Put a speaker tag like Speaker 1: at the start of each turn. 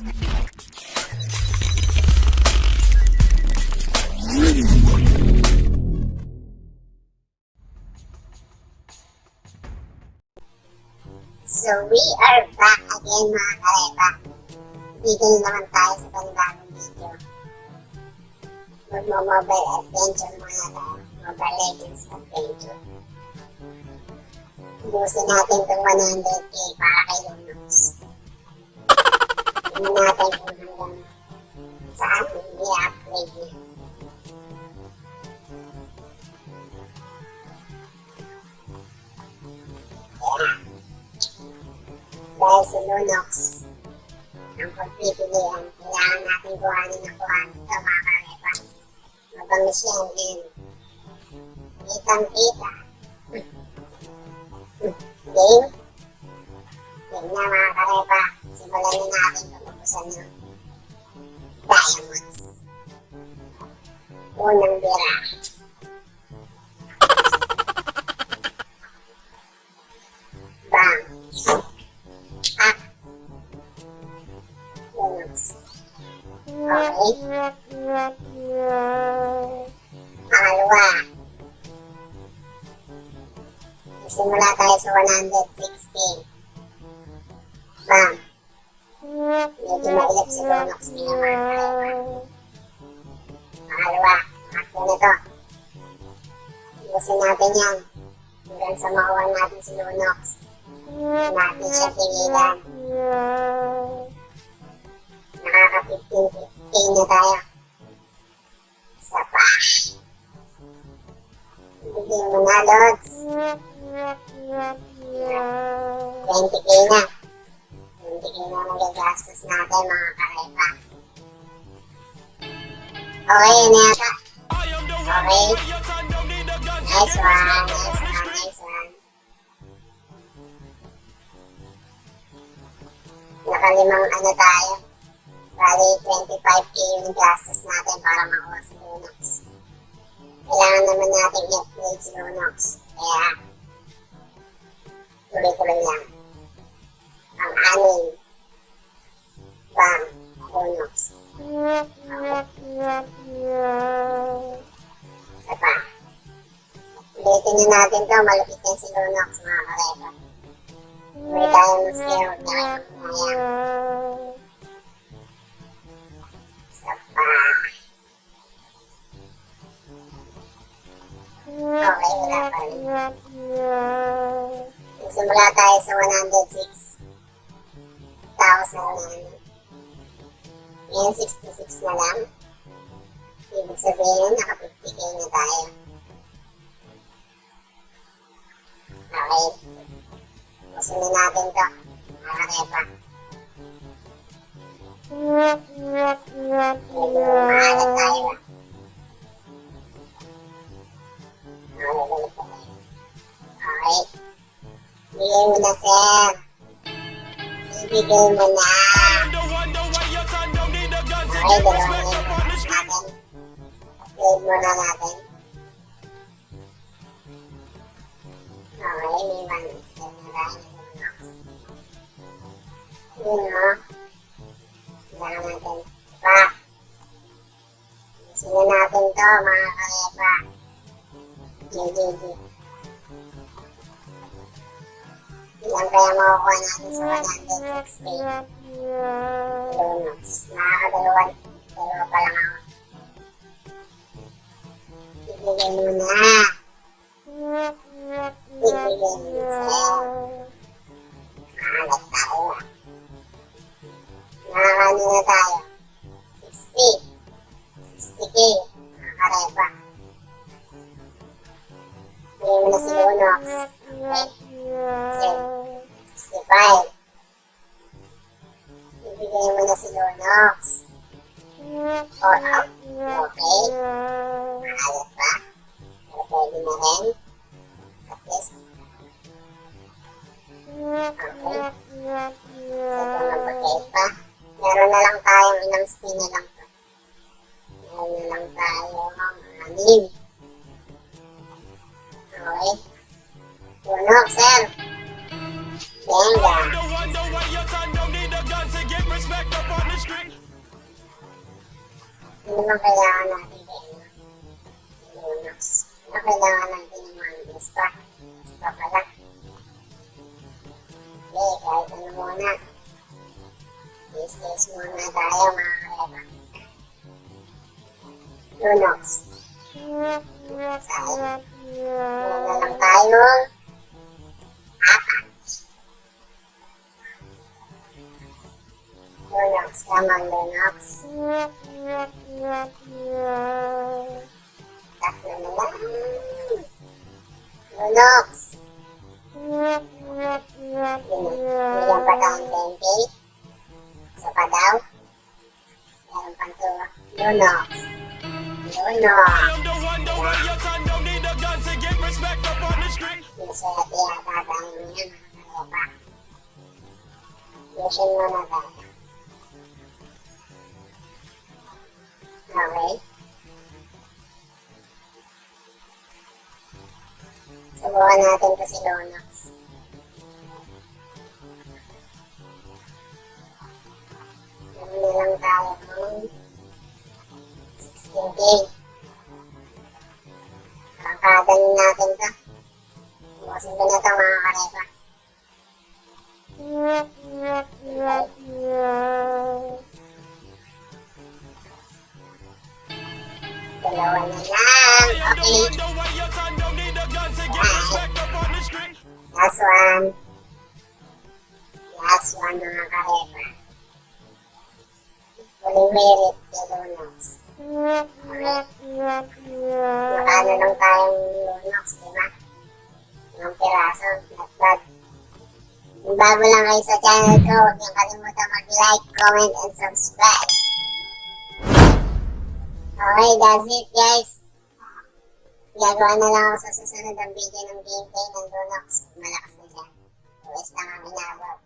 Speaker 1: So we are back again mga kareba. Dito na naman tayo sa panibagong video. Magmo-mobile adventure mga tayo. Mobile Legends Adventure. Ubusin natin itong 100k para kay Lunox. Tingnan natin kung hanggang saan i-upgrade niya. Yeah. Dahil si Lunox, ang pagpipilian, kailangan natin kuhanin ng kuhanin ito mga karepa. Mabangis yan din. Kitang kita. Game? Game na mga karepa. Simulan na natin pag-ubusan ng diamonds. Unang bira. Bang. Ah. Lunox. Okay. Pangalawa. Simula tayo sa 160. Bam. Medyo mailap si Lunox nila mga karepa. Pangalawa. Akto na to. Ibusin natin yan. Hanggang sa makuha natin si Lunox. Natin siya tingilan. Nakaka-15 na tayo. Isa pa. Bigyan mo na, Lods. 20k na. 20k na magagastos natin, mga karepa. Okay, yun na yata. Okay. Nice one, nice one, nice one. Nakalimang ano tayo. Bali, 25k yung gastos natin para makuha si Lunox. Kailangan naman natin i-upgrade si Lunox. Kaya, tuloy-tuloy lang. Ang anin. Bam. Lunox. Isa pa. Ulitin na natin to. Malupit yan si Lunox, mga karepa. May tayo ng skill. Huwag na kayo. Isa pa. Okay, wala pa rin. Nagsimula tayo sa 106,000 na. Ngayon, 66 na lang. Ibig sabihin, naka 50k na tayo. Okay. Na natin to. Para kepa. Medyo Okay, dalawa na yung bukas natin. Upgrade muna natin. Okay, may one skill na tayo ng bukas. Yun, no? Kailangan natin. Pa. Sino natin to, mga karepa. GGG. Ilan kaya makukuha natin sa 106k? Lunox. Nakakadalawa. Dalawa pa lang ako. Ibigay mo na. Ibigay mo sa'yo. Tayo ah. Nakakano na tayo? 60. 60k. Nakakarepa. Bigay mo na si Lunox. Okay. Sir. 65. Ibigay mo na si Lunox. Or up. Okay. Maalat pa. Pero. Okay. Kung mag-okay pa. Meron na lang tayong inang spin na lang. Meron na lang tayo anim. Okay. Ano bang kailangan natin kay ano? Lunox. Ano kailangan natin ng mga pa? Pa pala. Okay, kahit ano muna. Business muna tayo mga kaleba. Lunox. Sayang. Muna lang tayo. Apat. Lunox. Come on, Lunox. Tatlo na lang. Lunox. Bigyan pa tayong 10k. Isa pa daw. Meron pang to. Lunox. Lunox. Maswerte yata tayo ngayon, mga kalepa. Mission muna tayo. Okay. Subukan natin to si Lunox. Ano na lang tayo ng 16k. Kakadanin natin to. Bukasin ko na ito mga karepa. Dalawa na lang. Okay. Last one. Last one mga karepa. Huling merit kay Lunox. Makano lang tayong Lunox, di ba? Ilang piraso, not. Kung bago lang kayo sa channel ko, huwag niyong kalimutan mag-like, comment, and subscribe. Okay, that's it guys. Gagawa na lang ako sa susunod ang video ng gameplay ng Lunox. Malakas na siya. Uwes lang ang inabot.